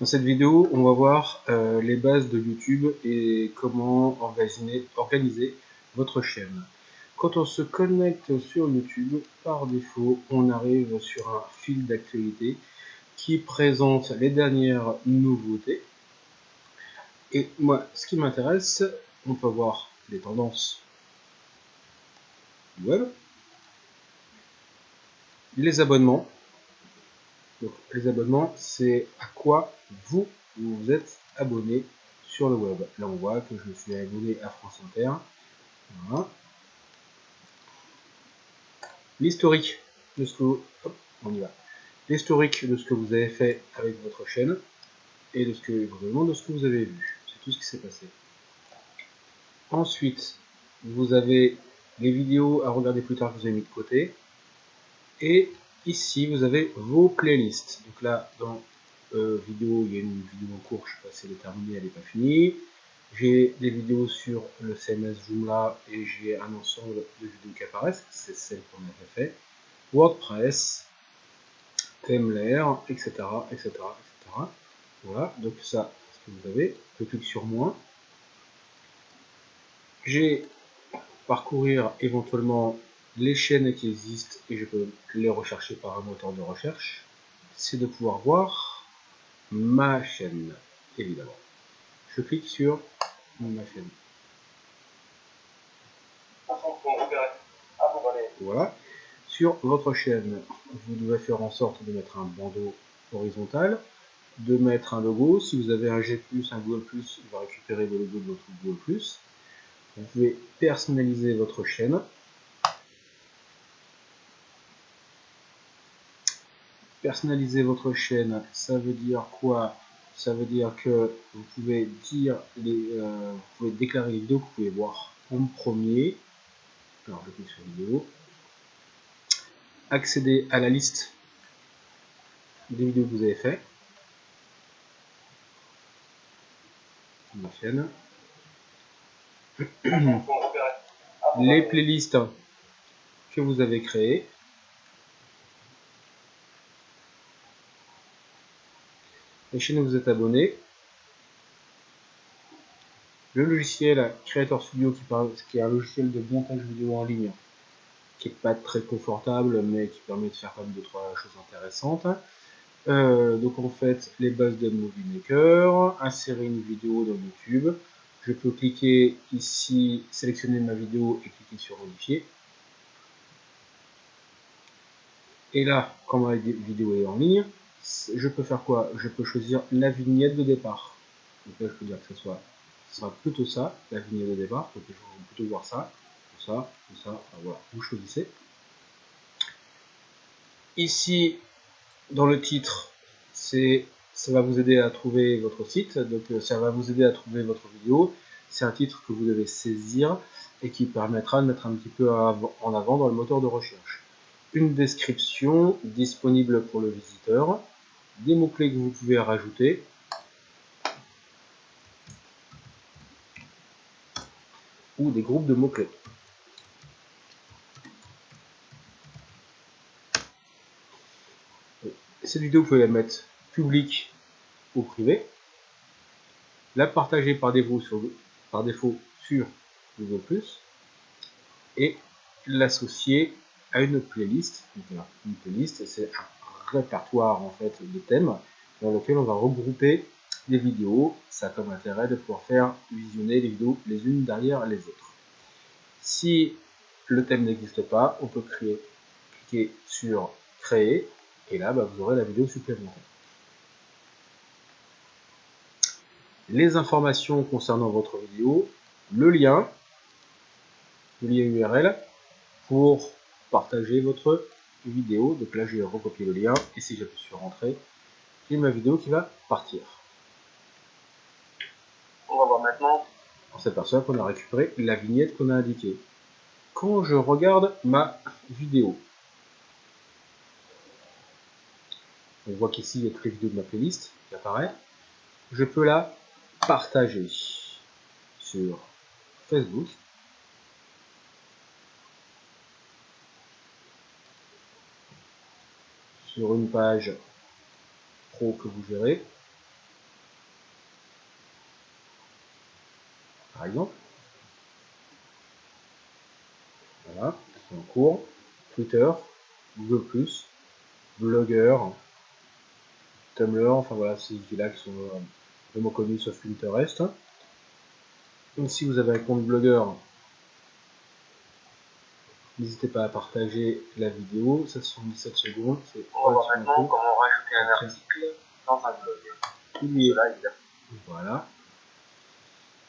Dans cette vidéo, on va voir euh, les bases de YouTube et comment organiser, organiser, votre chaîne. Quand on se connecte sur YouTube, par défaut, on arrive sur un fil d'actualité qui présente les dernières nouveautés. Et moi, ce qui m'intéresse, on peut voir les tendances web, les abonnements, les abonnements, c'est à quoi vous, vous êtes abonné sur le web. Là, on voit que je suis abonné à France Inter. L'historique de ce que vous... on y va. L'historique de ce que vous avez fait avec votre chaîne et de ce que vraiment de ce que vous avez vu. C'est tout ce qui s'est passé. Ensuite, vous avez les vidéos à regarder plus tard que vous avez mis de côté et Ici, vous avez vos playlists. Donc là, dans euh, vidéo, il y a une vidéo en cours, je sais pas si elle est terminée, elle n'est pas finie. J'ai des vidéos sur le CMS Joomla et j'ai un ensemble de vidéos qui apparaissent, c'est celle qu'on avait fait. WordPress, Temler, etc., etc., etc. Voilà, donc ça, ce que vous avez. Je clique sur moins. J'ai parcourir éventuellement les chaînes qui existent et je peux les rechercher par un moteur de recherche, c'est de pouvoir voir ma chaîne, évidemment. Je clique sur ma chaîne. Voilà. Sur votre chaîne, vous devez faire en sorte de mettre un bandeau horizontal, de mettre un logo. Si vous avez un G+, un Google+, il va récupérer le logo de votre Google+. Vous pouvez personnaliser votre chaîne personnaliser votre chaîne, ça veut dire quoi? Ça veut dire que vous pouvez dire les, euh, vous pouvez déclarer les vidéos que vous pouvez voir en premier. Alors je clique sur vidéo. Accéder à la liste des vidéos que vous avez fait. Ma chaîne. les playlists que vous avez créées. La chaîne vous êtes abonné. Le logiciel Creator Studio qui, qui est un logiciel de montage vidéo en ligne qui n'est pas très confortable mais qui permet de faire quand même deux trois choses intéressantes. Euh, donc en fait les bases de Movie Maker, insérer une vidéo dans YouTube. Je peux cliquer ici, sélectionner ma vidéo et cliquer sur modifier. Et là, quand ma vidéo est en ligne, je peux faire quoi? Je peux choisir la vignette de départ. Donc là, je peux dire que ce soit, sera plutôt ça, la vignette de départ. Donc je vais plutôt voir ça, ça, ça. Voilà, vous choisissez. Ici, dans le titre, ça va vous aider à trouver votre site, donc euh, ça va vous aider à trouver votre vidéo. C'est un titre que vous devez saisir et qui permettra de mettre un petit peu en avant dans le moteur de recherche. Une description disponible pour le visiteur des mots-clés que vous pouvez rajouter. ou des groupes de mots-clés. Cette vidéo, vous pouvez la mettre publique ou privée, la partager par défaut sur, par défaut Google+, et l'associer à une playlist. une playlist, c'est un répertoire en fait de thèmes dans lequel on va regrouper des vidéos. Ça a comme intérêt de pouvoir faire visionner les vidéos les unes derrière les autres. Si le thème n'existe pas, on peut créer, cliquer sur créer et là bah, vous aurez la vidéo supplémentaire. Les informations concernant votre vidéo, le lien, le lien URL pour partager votre vidéo. Donc là, je vais recopier le lien et si j'appuie sur rentrer, j'ai ma vidéo qui va partir. On va voir maintenant. On s'aperçoit qu'on a récupéré la vignette qu'on a indiquée. Quand je regarde ma vidéo, on voit qu'ici il y a toutes les vidéos de ma playlist qui apparaît. Je peux la partager sur Facebook sur une page pro que vous gérez. Par exemple. Voilà, c'est en cours. Twitter, Google+, Blogger, Tumblr, enfin voilà, ces outils-là qui sont euh, vraiment connus sauf Pinterest. Donc si vous avez un compte Blogger, n'hésitez pas à partager la vidéo, ça 77 secondes, c'est On va maintenant comment rajouter un article dans un blog. Voilà,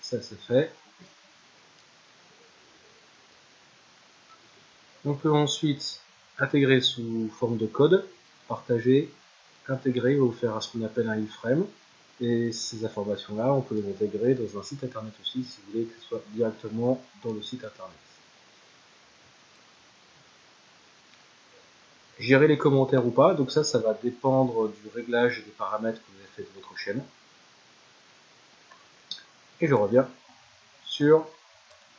ça c'est fait. On peut ensuite intégrer sous forme de code, partager, intégrer, va vous faire ce qu'on appelle un iframe. Et ces informations-là, on peut les intégrer dans un site internet aussi, si vous voulez que ce soit directement dans le site internet. Gérer les commentaires ou pas, donc ça, ça va dépendre du réglage et des paramètres que vous avez fait de votre chaîne. Et je reviens sur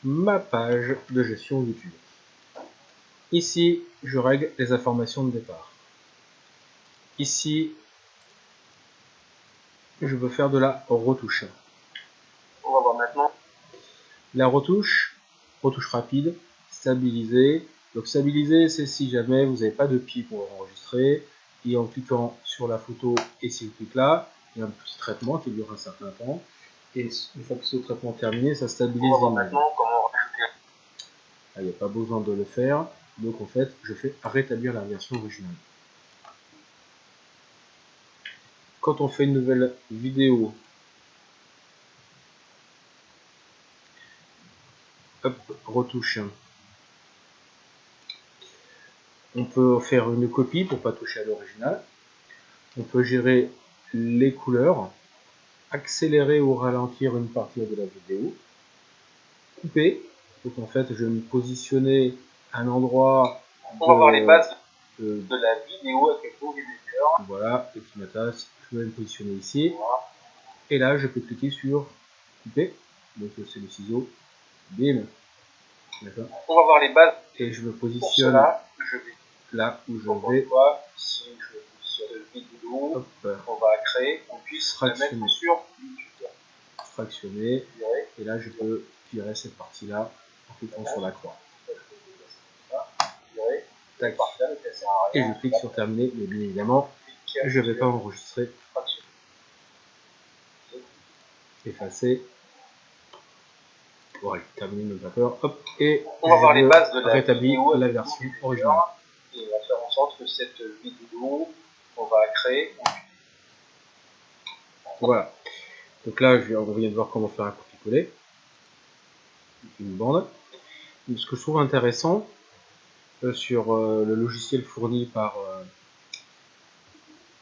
ma page de gestion YouTube. Ici, je règle les informations de départ. Ici, je veux faire de la retouche. On va voir maintenant. La retouche, retouche rapide, stabiliser. Donc stabiliser, c'est si jamais vous n'avez pas de pied pour enregistrer. Et en cliquant sur la photo et si vous cliquez là, il y a un petit traitement qui dure un certain temps. Et une fois que ce traitement est terminé, ça stabilise comment rajouter. Il n'y a pas besoin de le faire. Donc en fait, je fais rétablir la version originale. Quand on fait une nouvelle vidéo, hop, retouche. On peut faire une copie pour pas toucher à l'original. On peut gérer les couleurs, accélérer ou ralentir une partie de la vidéo, couper. Donc en fait, je vais me positionner un endroit. On va voir les bases de, la vidéo avec le éditeur. Voilà, petit matas. Je vais me positionner ici. Et là, je peux cliquer sur couper. Donc c'est le ciseau. Bim. D'accord. On va voir les bases. Et je me positionne cela, je vais. Là où je vais. Si je sur le vidéo, Hop. on va créer, on puisse fractionner. mettre sur YouTube. Fractionner. Et là, je peux virer cette partie-là en cliquant sur la croix. Et je clique sur terminer, mais bien évidemment, je ne vais pas enregistrer. Effacer. Voilà, terminer notre vapeur. Hop, et on va voir les bases de la rétablir la version originale. Et on va faire en sorte cette vidéo, on va créer. Voilà. Donc là, je on vient de voir comment faire un copier-coller. Une bande. ce que je trouve intéressant, euh, sur euh, le logiciel fourni par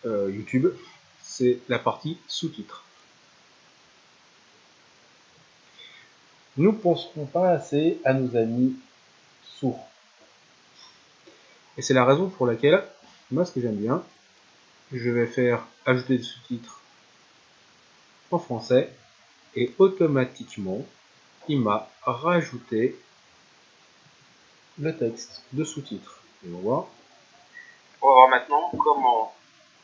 euh, YouTube, c'est la partie sous-titres. Nous ne penserons pas assez à nos amis sourds. Et c'est la raison pour laquelle, moi ce que j'aime bien, je vais faire ajouter des sous-titres en français et automatiquement il m'a rajouté le texte de sous-titres. Et on voit. On va voir maintenant comment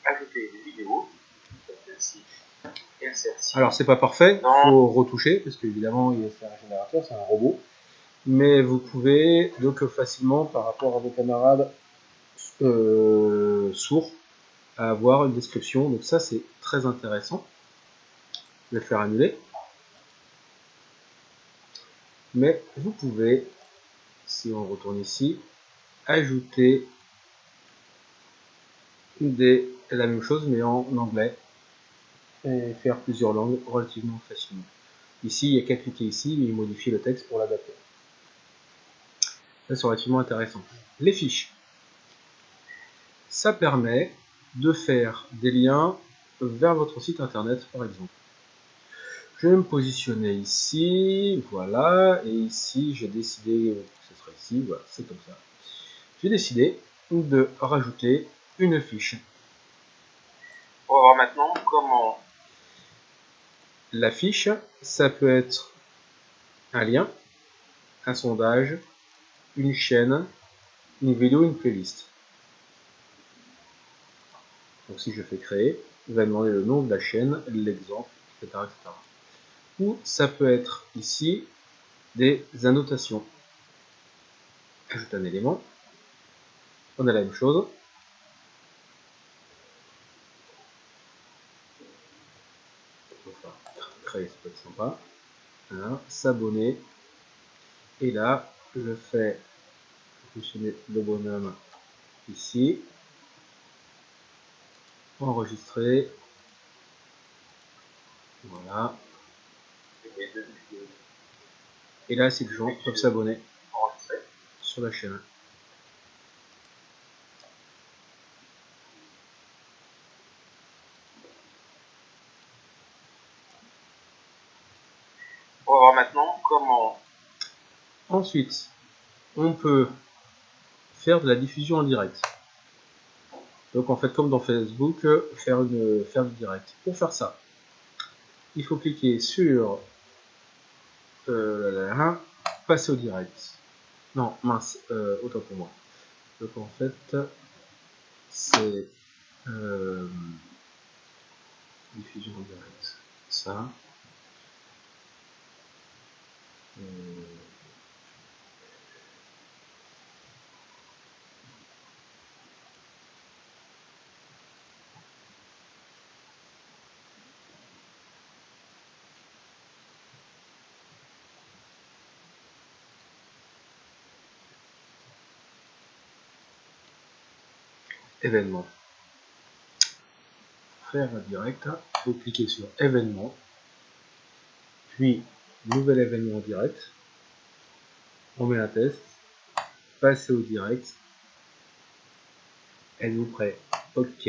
ajouter des vidéos. Alors c'est pas parfait, il faut retoucher, parce qu'évidemment c'est un générateur, c'est un robot. Mais vous pouvez donc facilement, par rapport à vos camarades euh, sourds, avoir une description. Donc ça c'est très intéressant. Je vais le faire annuler. Mais vous pouvez si on retourne ici, ajouter des, la même chose mais en anglais et faire plusieurs langues relativement facilement. Ici, il n'y a qu'à cliquer ici, mais il modifie le texte pour l'adapter. Ça, c'est relativement intéressant. Les fiches. Ça permet de faire des liens vers votre site internet, par exemple. Je vais me positionner ici, voilà, et ici, j'ai décidé ce sera ici, voilà, c'est comme ça. J'ai décidé de rajouter une fiche. On va voir maintenant comment... La fiche, ça peut être un lien, un sondage, une chaîne, une vidéo, une playlist. Donc si je fais créer, il va demander le nom de la chaîne, l'exemple, etc., etc. ou ça peut être ici des annotations. Ajoute un élément. On a la même chose. créer, ça peut être sympa. S'abonner. Et là, je fais fonctionner le bonhomme ici. Enregistrer. Voilà. Et là, c'est que les gens peuvent s'abonner sur la chaîne. On va voir maintenant comment. Ensuite, on peut faire de la diffusion en direct. Donc en fait, comme dans Facebook, faire, une, faire du direct. Pour faire ça, il faut cliquer sur euh, passer au direct. Non, mince, euh, autant pour moi. Donc en fait, c'est euh, diffusion en direct. Ça. Événement. Faire un direct, vous cliquez sur événement, puis nouvel événement direct, on met un test, passer au direct, êtes-vous prêt? Ok.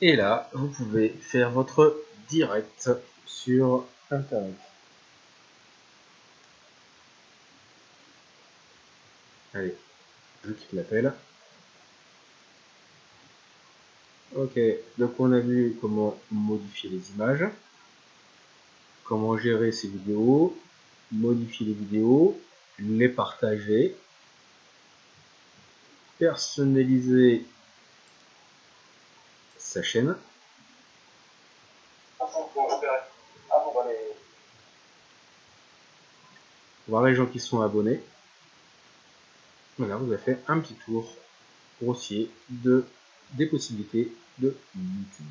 Et là, vous pouvez faire votre direct sur Internet. Allez, je quitte l'appel. Ok, donc on a vu comment modifier les images, comment gérer ces vidéos, modifier les vidéos, les partager, personnaliser sa chaîne. Voir les gens qui sont abonnés. Voilà, vous avez fait un petit tour grossier de, des possibilités de YouTube.